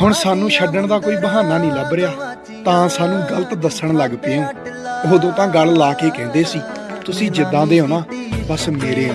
ਹੁਣ ਸਾਨੂੰ ਛੱਡਣ ਦਾ ਕੋਈ ਬਹਾਨਾ ਨਹੀਂ ਲੱਭ ਰਿਹਾ, ਤਾਂ ਸਾਨੂੰ ਗਲਤ ਦੱਸਣ ਲੱਗ ਪਏ ਹੋ। ਉਦੋਂ ਤਾਂ ਗੱਲ ਲਾ ਕੇ ਕਹਿੰਦੇ ਸੀ, ਤੁਸੀਂ ਜਿੱਦਾਂ ਦੇ ਹੋ ਨਾ, ਬਸ ਮੇਰੇ ਹੋ।